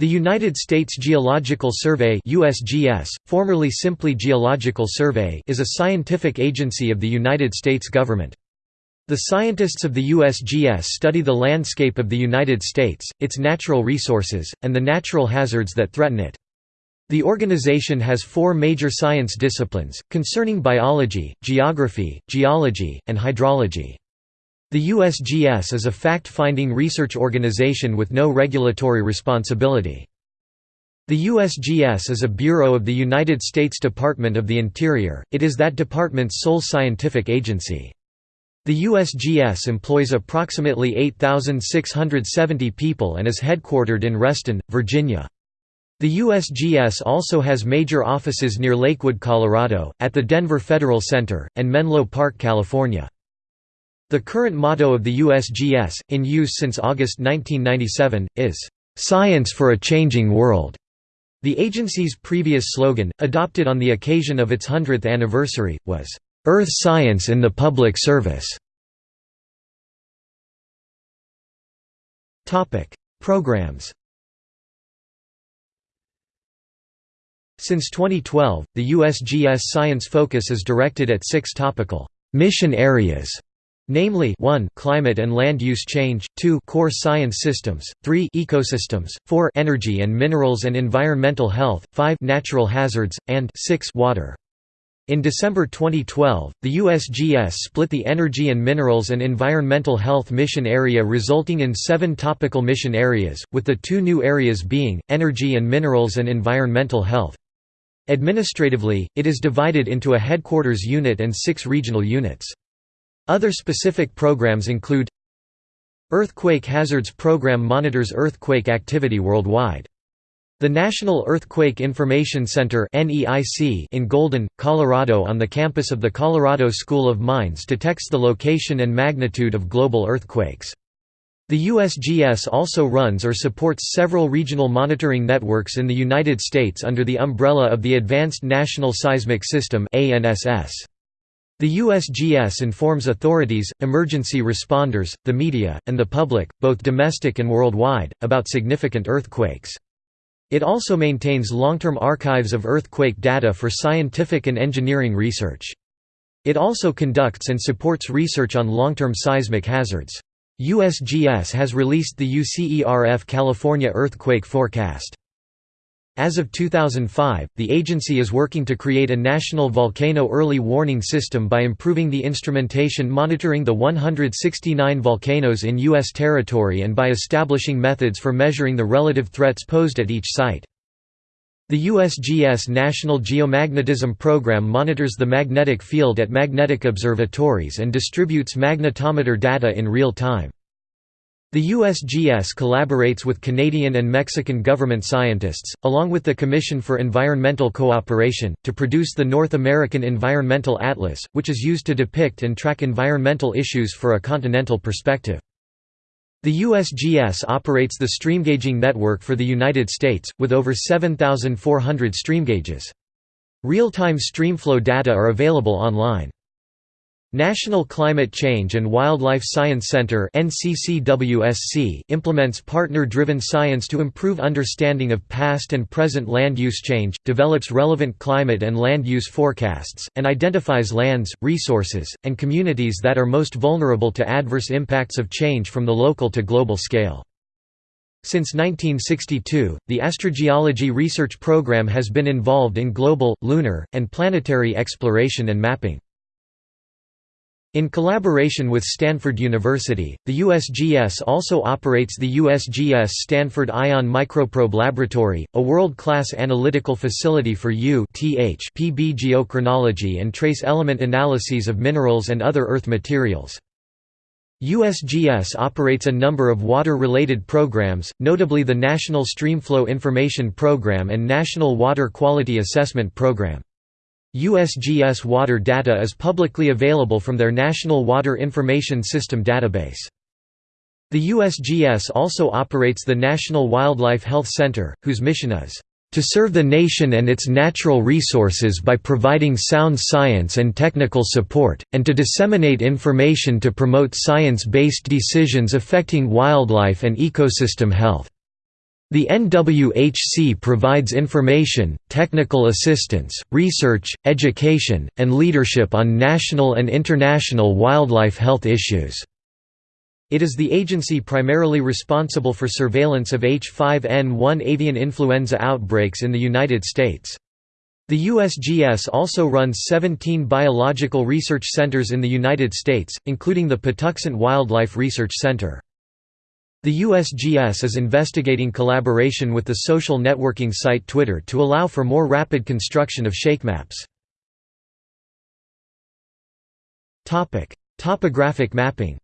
The United States Geological Survey USGS, formerly simply Geological Survey is a scientific agency of the United States government. The scientists of the USGS study the landscape of the United States, its natural resources, and the natural hazards that threaten it. The organization has four major science disciplines, concerning biology, geography, geology, and hydrology. The USGS is a fact-finding research organization with no regulatory responsibility. The USGS is a bureau of the United States Department of the Interior, it is that department's sole scientific agency. The USGS employs approximately 8,670 people and is headquartered in Reston, Virginia. The USGS also has major offices near Lakewood, Colorado, at the Denver Federal Center, and Menlo Park, California. The current motto of the USGS, in use since August 1997, is, "'Science for a Changing World'". The agency's previous slogan, adopted on the occasion of its 100th anniversary, was, "'Earth Science in the Public Service'". Programs Since 2012, the USGS science focus is directed at six topical mission areas namely 1 climate and land use change, 2 core science systems, 3 ecosystems, 4 energy and minerals and environmental health, 5 natural hazards, and 6 water. In December 2012, the USGS split the Energy and Minerals and Environmental Health Mission Area resulting in seven topical mission areas, with the two new areas being, Energy and Minerals and Environmental Health. Administratively, it is divided into a headquarters unit and six regional units. Other specific programs include Earthquake Hazards Program monitors earthquake activity worldwide. The National Earthquake Information Center in Golden, Colorado on the campus of the Colorado School of Mines detects the location and magnitude of global earthquakes. The USGS also runs or supports several regional monitoring networks in the United States under the umbrella of the Advanced National Seismic System ANSS. The USGS informs authorities, emergency responders, the media, and the public, both domestic and worldwide, about significant earthquakes. It also maintains long-term archives of earthquake data for scientific and engineering research. It also conducts and supports research on long-term seismic hazards. USGS has released the UCERF California Earthquake Forecast. As of 2005, the agency is working to create a national volcano early warning system by improving the instrumentation monitoring the 169 volcanoes in U.S. territory and by establishing methods for measuring the relative threats posed at each site. The USGS National Geomagnetism Program monitors the magnetic field at magnetic observatories and distributes magnetometer data in real time. The USGS collaborates with Canadian and Mexican government scientists, along with the Commission for Environmental Cooperation, to produce the North American Environmental Atlas, which is used to depict and track environmental issues for a continental perspective. The USGS operates the streamgauging network for the United States, with over 7,400 streamgauges. Real-time streamflow data are available online. National Climate Change and Wildlife Science Center implements partner-driven science to improve understanding of past and present land use change, develops relevant climate and land use forecasts, and identifies lands, resources, and communities that are most vulnerable to adverse impacts of change from the local to global scale. Since 1962, the Astrogeology Research Program has been involved in global, lunar, and planetary exploration and mapping. In collaboration with Stanford University, the USGS also operates the USGS Stanford Ion Microprobe Laboratory, a world-class analytical facility for U-PB geochronology and trace element analyses of minerals and other earth materials. USGS operates a number of water-related programs, notably the National Streamflow Information Program and National Water Quality Assessment Program. USGS water data is publicly available from their National Water Information System database. The USGS also operates the National Wildlife Health Center, whose mission is to serve the nation and its natural resources by providing sound science and technical support, and to disseminate information to promote science-based decisions affecting wildlife and ecosystem health. The NWHC provides information, technical assistance, research, education, and leadership on national and international wildlife health issues. It is the agency primarily responsible for surveillance of H5N1 avian influenza outbreaks in the United States. The USGS also runs 17 biological research centers in the United States, including the Patuxent Wildlife Research Center. The USGS is investigating collaboration with the social networking site Twitter to allow for more rapid construction of shakemaps. Topographic mapping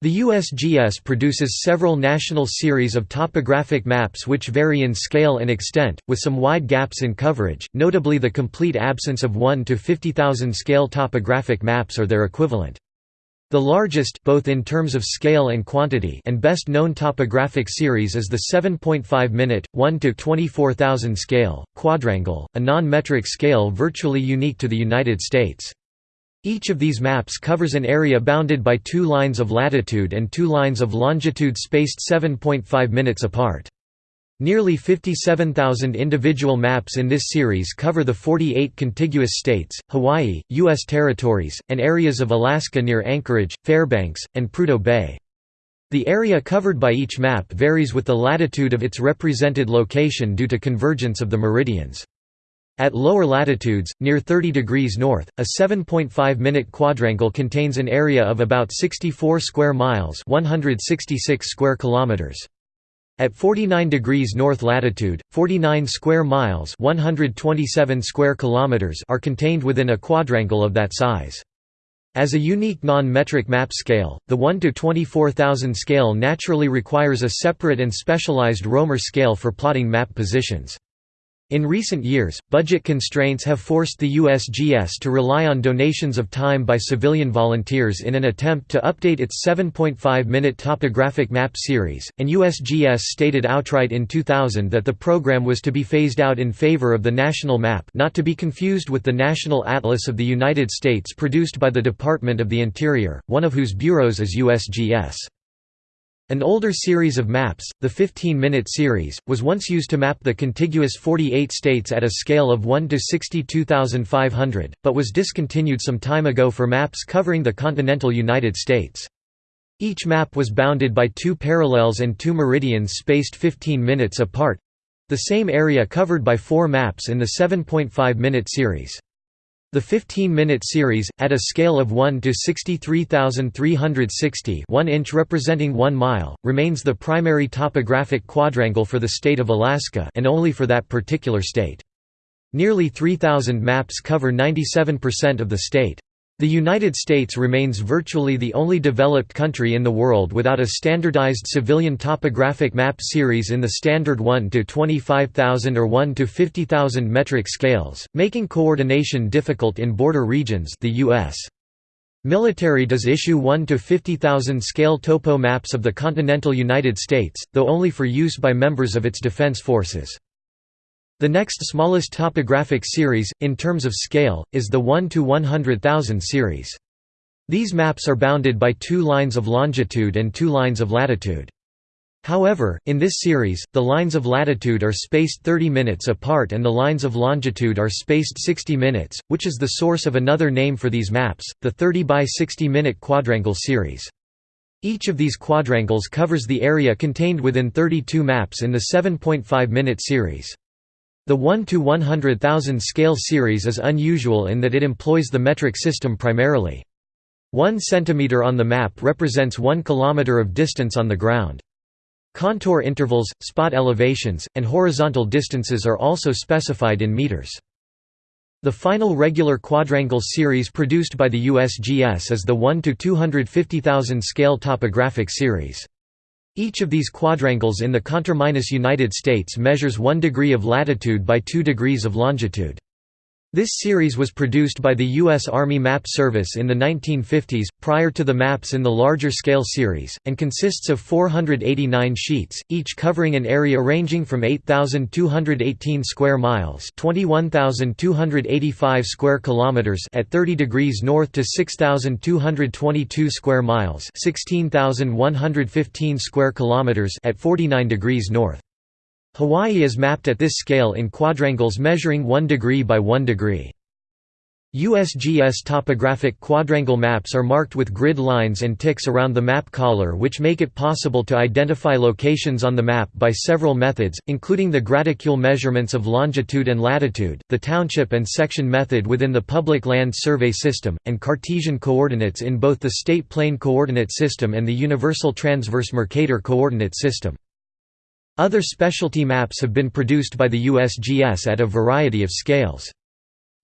The USGS produces several national series of topographic maps which vary in scale and extent, with some wide gaps in coverage, notably the complete absence of 1 to 50,000 scale topographic maps or their equivalent. The largest both in terms of scale and quantity and best known topographic series is the 7.5 minute 1 to 24,000 scale quadrangle, a non-metric scale virtually unique to the United States. Each of these maps covers an area bounded by two lines of latitude and two lines of longitude spaced 7.5 minutes apart. Nearly 57,000 individual maps in this series cover the 48 contiguous states, Hawaii, U.S. territories, and areas of Alaska near Anchorage, Fairbanks, and Prudhoe Bay. The area covered by each map varies with the latitude of its represented location due to convergence of the meridians. At lower latitudes, near 30 degrees north, a 7.5-minute quadrangle contains an area of about 64 square miles 166 square kilometers. At 49 degrees north latitude, 49 square miles 127 square kilometers are contained within a quadrangle of that size. As a unique non-metric map scale, the 1 to 24,000 scale naturally requires a separate and specialized romer scale for plotting map positions. In recent years, budget constraints have forced the USGS to rely on donations of time by civilian volunteers in an attempt to update its 7.5-minute topographic map series, and USGS stated outright in 2000 that the program was to be phased out in favor of the national map not to be confused with the National Atlas of the United States produced by the Department of the Interior, one of whose bureaus is USGS. An older series of maps, the 15-minute series, was once used to map the contiguous 48 states at a scale of 1 to 62,500, but was discontinued some time ago for maps covering the continental United States. Each map was bounded by two parallels and two meridians spaced 15 minutes apart—the same area covered by four maps in the 7.5-minute series. The 15-minute series, at a scale of 1 to 63,360 1 inch representing 1 mile, remains the primary topographic quadrangle for the state of Alaska and only for that particular state. Nearly 3,000 maps cover 97% of the state. The United States remains virtually the only developed country in the world without a standardized civilian topographic map series in the standard 1 to 25,000 or 1 to 50,000 metric scales, making coordination difficult in border regions the US. Military does issue 1 to 50,000 scale topo maps of the continental United States, though only for use by members of its defense forces. The next smallest topographic series, in terms of scale, is the 1 to 100,000 series. These maps are bounded by two lines of longitude and two lines of latitude. However, in this series, the lines of latitude are spaced 30 minutes apart and the lines of longitude are spaced 60 minutes, which is the source of another name for these maps, the 30 by 60 minute quadrangle series. Each of these quadrangles covers the area contained within 32 maps in the 7.5 minute series. The 1 to 100,000 scale series is unusual in that it employs the metric system primarily. 1 cm on the map represents 1 km of distance on the ground. Contour intervals, spot elevations, and horizontal distances are also specified in meters. The final regular quadrangle series produced by the USGS is the 1 to 250,000 scale topographic series. Each of these quadrangles in the conterminous United States measures 1 degree of latitude by 2 degrees of longitude. This series was produced by the U.S. Army Map Service in the 1950s, prior to the maps in the larger scale series, and consists of 489 sheets, each covering an area ranging from 8,218 square miles (21,285 square kilometers) at 30 degrees north to 6,222 square miles (16,115 square kilometers) at 49 degrees north. Hawaii is mapped at this scale in quadrangles measuring 1 degree by 1 degree. USGS topographic quadrangle maps are marked with grid lines and ticks around the map collar which make it possible to identify locations on the map by several methods, including the graticule measurements of longitude and latitude, the township and section method within the Public Land Survey System, and Cartesian coordinates in both the State Plane Coordinate System and the Universal Transverse Mercator Coordinate System. Other specialty maps have been produced by the USGS at a variety of scales.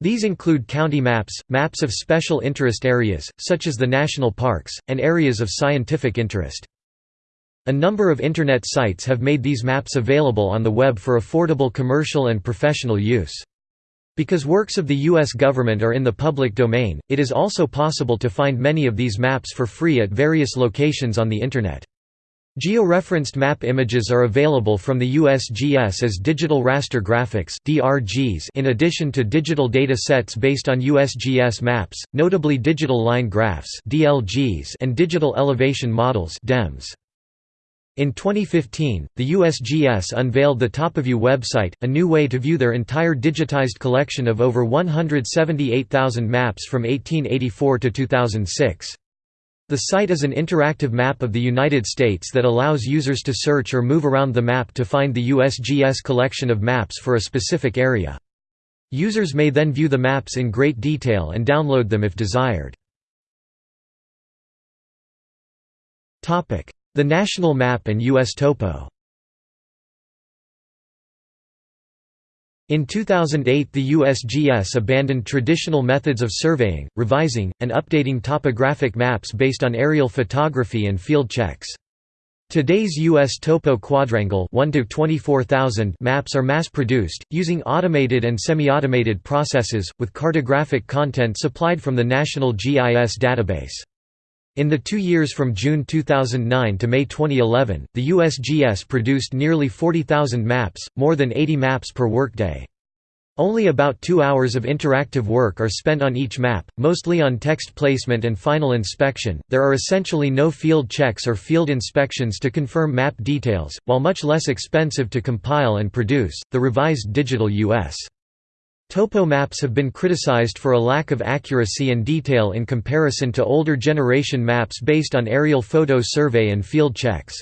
These include county maps, maps of special interest areas, such as the national parks, and areas of scientific interest. A number of Internet sites have made these maps available on the web for affordable commercial and professional use. Because works of the U.S. government are in the public domain, it is also possible to find many of these maps for free at various locations on the Internet. Georeferenced map images are available from the USGS as digital raster graphics (DRGs) in addition to digital data sets based on USGS maps, notably digital line graphs (DLGs) and digital elevation models (DEMs). In 2015, the USGS unveiled the TopoView website, a new way to view their entire digitized collection of over 178,000 maps from 1884 to 2006. The site is an interactive map of the United States that allows users to search or move around the map to find the USGS collection of maps for a specific area. Users may then view the maps in great detail and download them if desired. The national map and US topo In 2008 the USGS abandoned traditional methods of surveying, revising, and updating topographic maps based on aerial photography and field checks. Today's U.S. topo quadrangle 1 to 24,000 maps are mass-produced, using automated and semi-automated processes, with cartographic content supplied from the National GIS database. In the two years from June 2009 to May 2011, the USGS produced nearly 40,000 maps, more than 80 maps per workday. Only about two hours of interactive work are spent on each map, mostly on text placement and final inspection. There are essentially no field checks or field inspections to confirm map details, while much less expensive to compile and produce. The revised digital US Topo maps have been criticized for a lack of accuracy and detail in comparison to older generation maps based on aerial photo survey and field checks.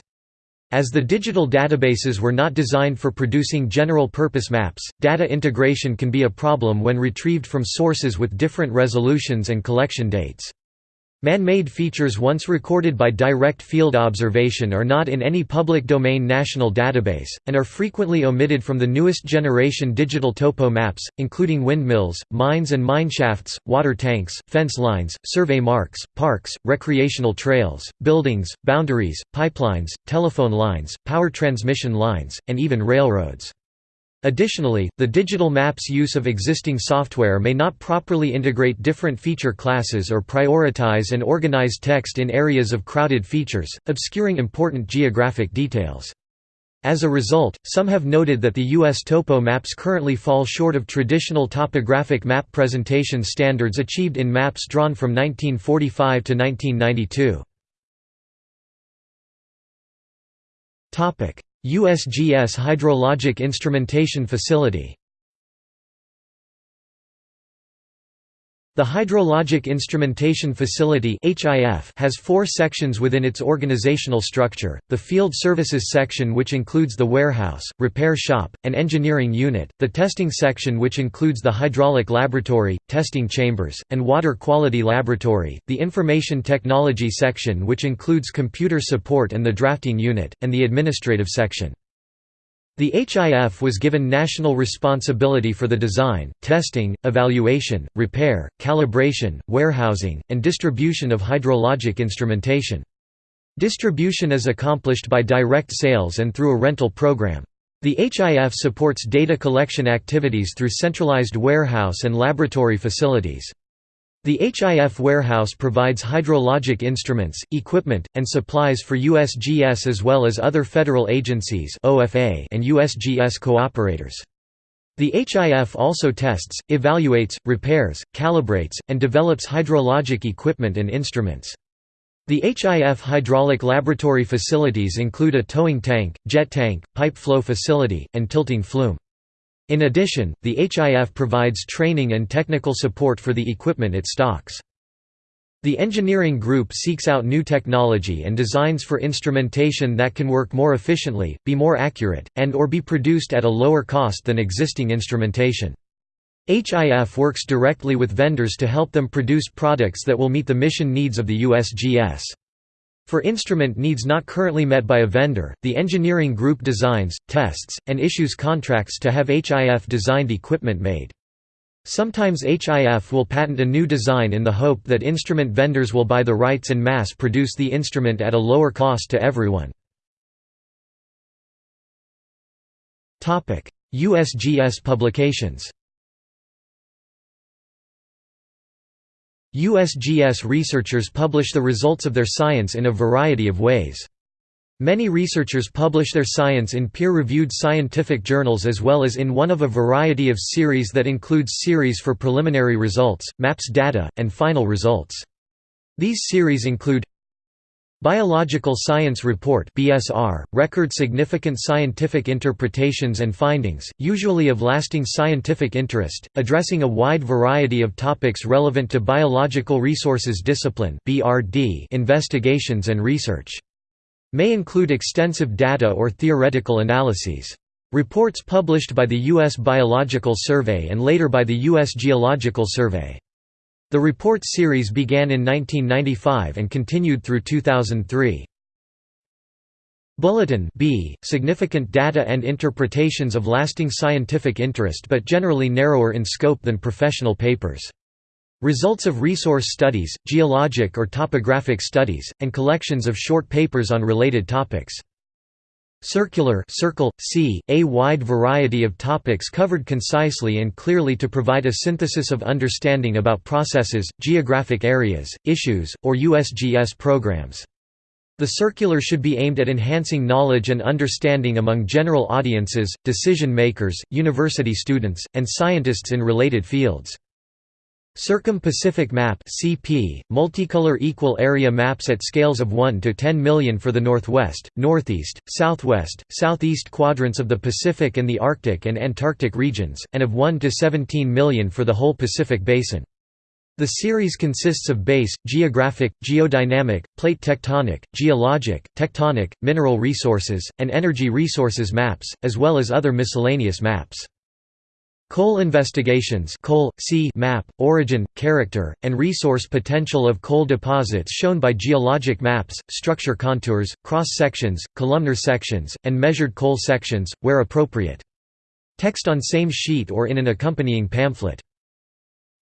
As the digital databases were not designed for producing general-purpose maps, data integration can be a problem when retrieved from sources with different resolutions and collection dates. Man-made features once recorded by direct field observation are not in any public domain national database, and are frequently omitted from the newest generation digital topo maps, including windmills, mines and mineshafts, water tanks, fence lines, survey marks, parks, recreational trails, buildings, boundaries, pipelines, telephone lines, power transmission lines, and even railroads. Additionally, the digital map's use of existing software may not properly integrate different feature classes or prioritize and organize text in areas of crowded features, obscuring important geographic details. As a result, some have noted that the U.S. topo maps currently fall short of traditional topographic map presentation standards achieved in maps drawn from 1945 to 1992. USGS Hydrologic Instrumentation Facility The Hydrologic Instrumentation Facility has four sections within its organizational structure, the Field Services section which includes the warehouse, repair shop, and engineering unit, the Testing section which includes the Hydraulic Laboratory, testing chambers, and Water Quality Laboratory, the Information Technology section which includes computer support and the Drafting unit, and the Administrative section. The HIF was given national responsibility for the design, testing, evaluation, repair, calibration, warehousing, and distribution of hydrologic instrumentation. Distribution is accomplished by direct sales and through a rental program. The HIF supports data collection activities through centralized warehouse and laboratory facilities. The HIF warehouse provides hydrologic instruments, equipment, and supplies for USGS as well as other federal agencies and USGS cooperators. The HIF also tests, evaluates, repairs, calibrates, and develops hydrologic equipment and instruments. The HIF hydraulic laboratory facilities include a towing tank, jet tank, pipe flow facility, and tilting flume. In addition, the HIF provides training and technical support for the equipment it stocks. The engineering group seeks out new technology and designs for instrumentation that can work more efficiently, be more accurate, and or be produced at a lower cost than existing instrumentation. HIF works directly with vendors to help them produce products that will meet the mission needs of the USGS. For instrument needs not currently met by a vendor, the engineering group designs, tests, and issues contracts to have HIF-designed equipment made. Sometimes HIF will patent a new design in the hope that instrument vendors will buy the rights and mass produce the instrument at a lower cost to everyone. USGS publications USGS researchers publish the results of their science in a variety of ways. Many researchers publish their science in peer-reviewed scientific journals as well as in one of a variety of series that includes series for preliminary results, maps data, and final results. These series include Biological Science Report BSR, record significant scientific interpretations and findings, usually of lasting scientific interest, addressing a wide variety of topics relevant to biological resources discipline BRD investigations and research. May include extensive data or theoretical analyses. Reports published by the U.S. Biological Survey and later by the U.S. Geological Survey. The report series began in 1995 and continued through 2003. Bulletin B, significant data and interpretations of lasting scientific interest but generally narrower in scope than professional papers. Results of resource studies, geologic or topographic studies, and collections of short papers on related topics. Circular circle, c, a wide variety of topics covered concisely and clearly to provide a synthesis of understanding about processes, geographic areas, issues, or USGS programs. The circular should be aimed at enhancing knowledge and understanding among general audiences, decision makers, university students, and scientists in related fields. Circum-Pacific Map (CP), multicolor equal area maps at scales of 1 to 10 million for the northwest, northeast, southwest, southeast quadrants of the Pacific and the Arctic and Antarctic regions, and of 1 to 17 million for the whole Pacific basin. The series consists of base, geographic, geodynamic, plate tectonic, geologic, tectonic, mineral resources, and energy resources maps, as well as other miscellaneous maps. Coal investigations coal, sea map, origin, character, and resource potential of coal deposits shown by geologic maps, structure contours, cross-sections, columnar sections, and measured coal sections, where appropriate. Text on same sheet or in an accompanying pamphlet.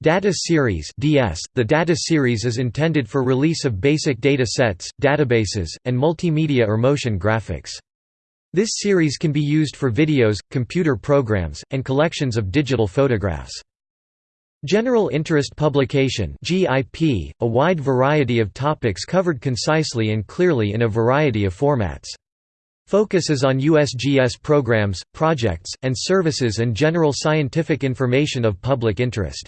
Data Series DS. The Data Series is intended for release of basic data sets, databases, and multimedia or motion graphics. This series can be used for videos, computer programs, and collections of digital photographs. General Interest Publication a wide variety of topics covered concisely and clearly in a variety of formats. Focus is on USGS programs, projects, and services and general scientific information of public interest.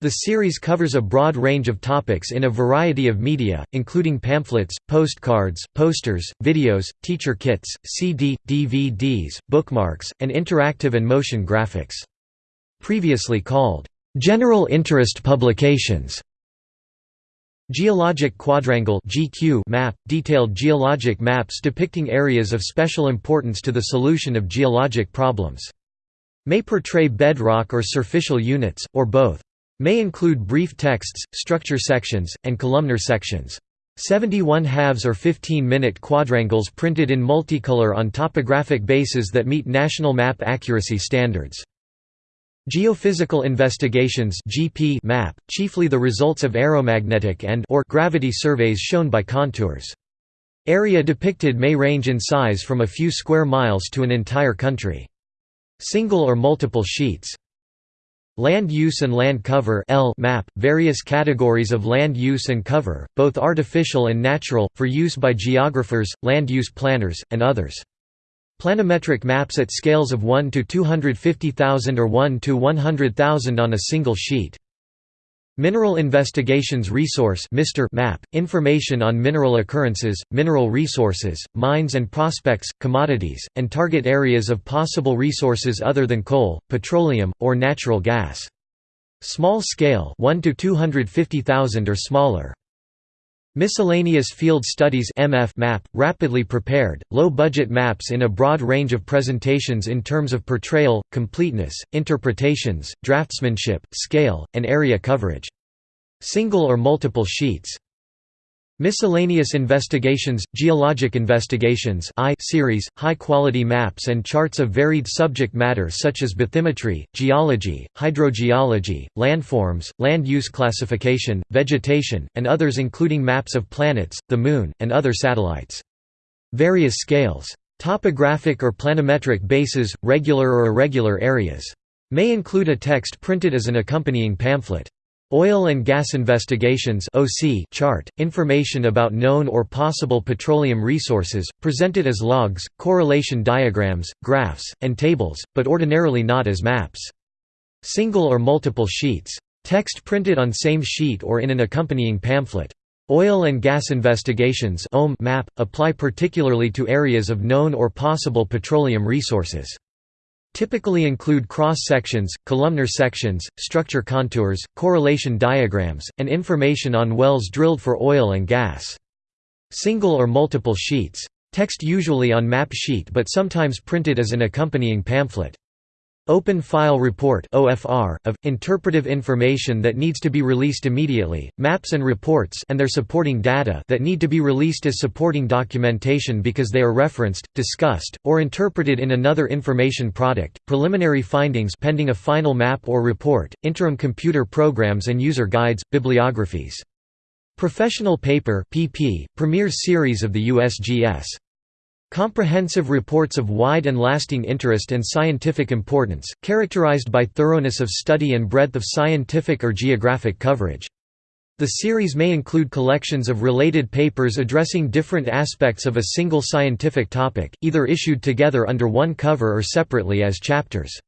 The series covers a broad range of topics in a variety of media, including pamphlets, postcards, posters, videos, teacher kits, CD, DVDs, bookmarks, and interactive and motion graphics. Previously called, "...general interest publications", Geologic Quadrangle map, detailed geologic maps depicting areas of special importance to the solution of geologic problems. May portray bedrock or surficial units, or both. May include brief texts, structure sections, and columnar sections. 71 halves or 15-minute quadrangles printed in multicolor on topographic bases that meet national map accuracy standards. Geophysical investigations (GP) map, chiefly the results of aeromagnetic and or gravity surveys shown by contours. Area depicted may range in size from a few square miles to an entire country. Single or multiple sheets. Land use and land cover L map, various categories of land use and cover, both artificial and natural, for use by geographers, land use planners, and others. Planimetric maps at scales of 1 to 250,000 or 1 to 100,000 on a single sheet. Mineral Investigations Resource map, information on mineral occurrences, mineral resources, mines and prospects, commodities, and target areas of possible resources other than coal, petroleum, or natural gas. Small scale 1 to 250,000 or smaller. Miscellaneous Field Studies MF map, rapidly prepared, low-budget maps in a broad range of presentations in terms of portrayal, completeness, interpretations, draftsmanship, scale, and area coverage. Single or multiple sheets. Miscellaneous investigations, geologic investigations I series, high-quality maps and charts of varied subject matter such as bathymetry, geology, hydrogeology, landforms, land use classification, vegetation, and others including maps of planets, the Moon, and other satellites. Various scales. Topographic or planimetric bases, regular or irregular areas. May include a text printed as an accompanying pamphlet. Oil and Gas Investigations chart, information about known or possible petroleum resources, presented as logs, correlation diagrams, graphs, and tables, but ordinarily not as maps. Single or multiple sheets. Text printed on same sheet or in an accompanying pamphlet. Oil and gas investigations map, apply particularly to areas of known or possible petroleum resources typically include cross-sections, columnar sections, structure contours, correlation diagrams, and information on wells drilled for oil and gas. Single or multiple sheets. Text usually on map sheet but sometimes printed as an accompanying pamphlet. Open File Report (OFR) of interpretive information that needs to be released immediately, maps and reports and their supporting data that need to be released as supporting documentation because they are referenced, discussed, or interpreted in another information product. Preliminary findings pending a final map or report, interim computer programs and user guides, bibliographies. Professional Paper (PP) Premier Series of the USGS Comprehensive reports of wide and lasting interest and scientific importance, characterized by thoroughness of study and breadth of scientific or geographic coverage. The series may include collections of related papers addressing different aspects of a single scientific topic, either issued together under one cover or separately as chapters.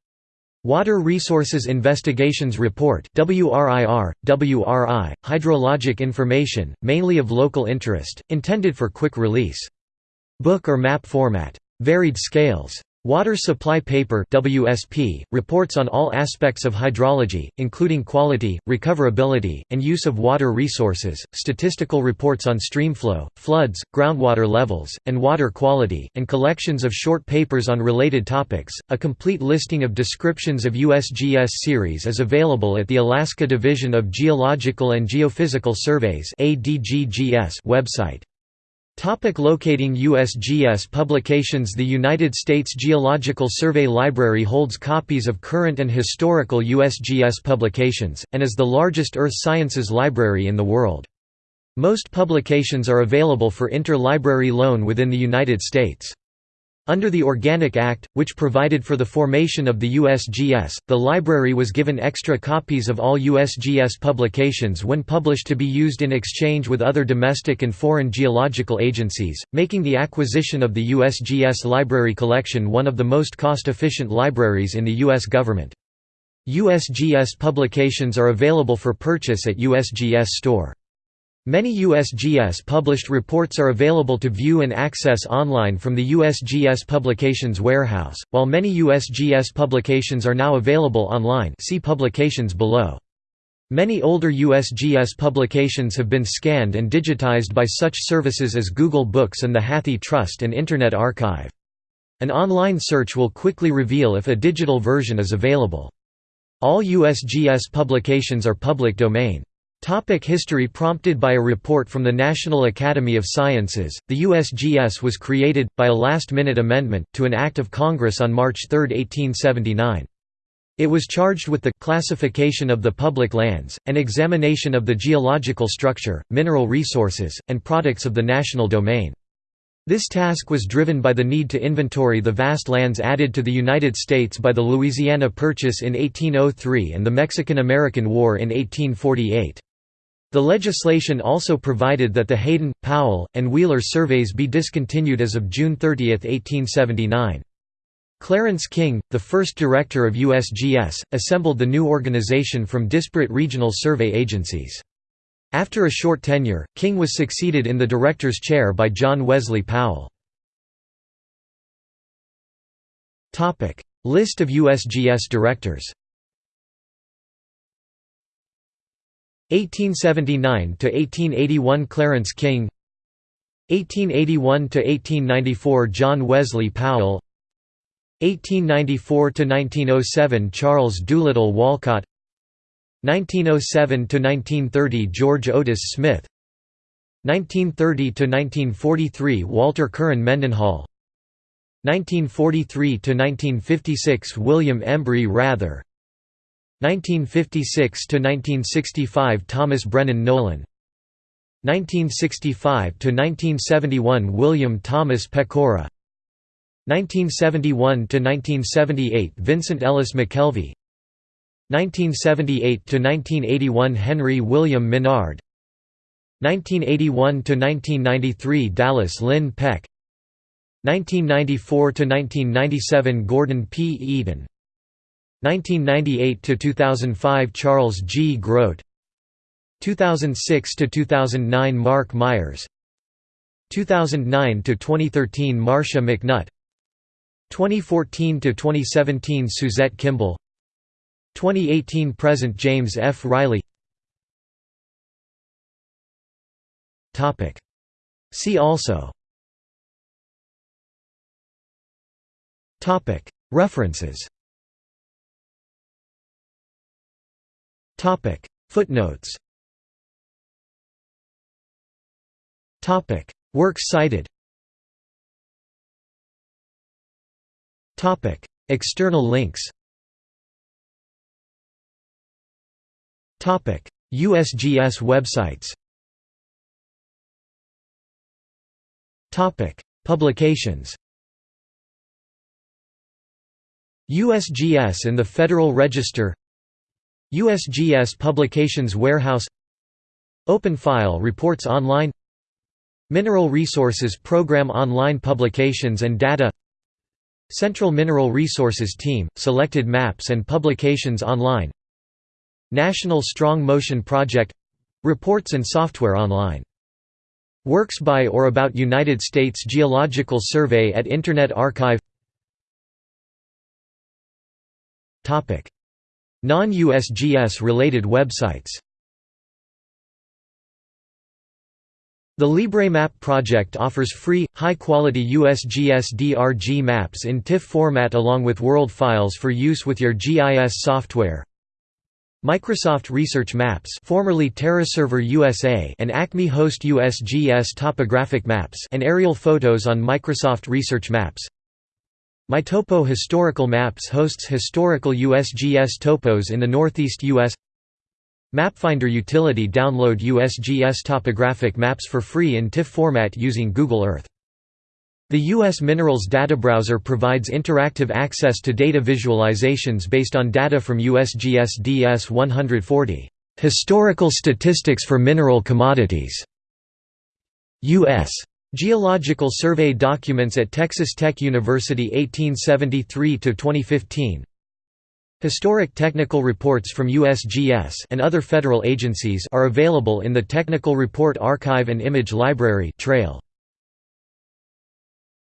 Water Resources Investigations Report WRIR, WRI, hydrologic information, mainly of local interest, intended for quick release. Book or map format. Varied scales. Water Supply Paper WSP, reports on all aspects of hydrology, including quality, recoverability, and use of water resources, statistical reports on streamflow, floods, groundwater levels, and water quality, and collections of short papers on related topics. A complete listing of descriptions of USGS series is available at the Alaska Division of Geological and Geophysical Surveys website. Topic locating USGS publications The United States Geological Survey Library holds copies of current and historical USGS publications, and is the largest earth sciences library in the world. Most publications are available for inter-library loan within the United States. Under the Organic Act, which provided for the formation of the USGS, the library was given extra copies of all USGS publications when published to be used in exchange with other domestic and foreign geological agencies, making the acquisition of the USGS library collection one of the most cost-efficient libraries in the U.S. government. USGS publications are available for purchase at USGS store. Many USGS published reports are available to view and access online from the USGS Publications Warehouse, while many USGS publications are now available online see publications below. Many older USGS publications have been scanned and digitized by such services as Google Books and the Hathi Trust and Internet Archive. An online search will quickly reveal if a digital version is available. All USGS publications are public domain. Topic history Prompted by a report from the National Academy of Sciences, the USGS was created, by a last-minute amendment, to an Act of Congress on March 3, 1879. It was charged with the classification of the public lands, and examination of the geological structure, mineral resources, and products of the national domain. This task was driven by the need to inventory the vast lands added to the United States by the Louisiana Purchase in 1803 and the Mexican–American War in 1848. The legislation also provided that the Hayden, Powell, and Wheeler surveys be discontinued as of June 30, 1879. Clarence King, the first director of USGS, assembled the new organization from disparate regional survey agencies. After a short tenure, King was succeeded in the director's chair by John Wesley Powell. List of USGS directors 1879 to 1881 Clarence King. 1881 to 1894 John Wesley Powell. 1894 to 1907 Charles Doolittle Walcott. 1907–1930 George Otis Smith. 1930–1943 Walter Curran Mendenhall. 1943–1956 William Embry Wrather 1956–1965 Thomas Brennan Nolan. 1965 to 1971 William Thomas Pecora. 1971 to 1978 Vincent Ellis McKelvey. 1978 to 1981 Henry William Menard 1981 to 1993 Dallas Lynn Peck. 1994 to 1997 Gordon P. Eaton 1998–2005 Charles G. Groat. 2006–2009 Mark Myers. 2009–2013 Marcia McNutt. 2014–2017 Suzette Kimball. 2018 present James F. Reilly. See also. References Footnotes. Topic. Works cited. Topic. External links. Topic. USGS websites. Topic. Publications. USGS and the Federal Register USGS Publications Warehouse Open File Reports Online Mineral Resources Program Online Publications and Data Central Mineral Resources Team, Selected Maps and Publications Online National Strong Motion Project Reports and software online. Works by or about United States Geological Survey at Internet Archive Non-USGS related websites The LibreMap project offers free, high-quality USGS DRG maps in TIFF format along with world files for use with your GIS software. Microsoft Research Maps formerly TerraServer USA and Acme Host USGS Topographic Maps and aerial photos on Microsoft Research Maps MyTopo Historical Maps hosts historical USGS topos in the Northeast U.S. MapFinder utility download USGS topographic maps for free in TIFF format using Google Earth the U.S. Minerals Data Browser provides interactive access to data visualizations based on data from USGS DS 140, "'Historical Statistics for Mineral Commodities' U.S. Geological Survey documents at Texas Tech University 1873–2015 Historic technical reports from USGS and other federal agencies are available in the Technical Report Archive and Image Library trail.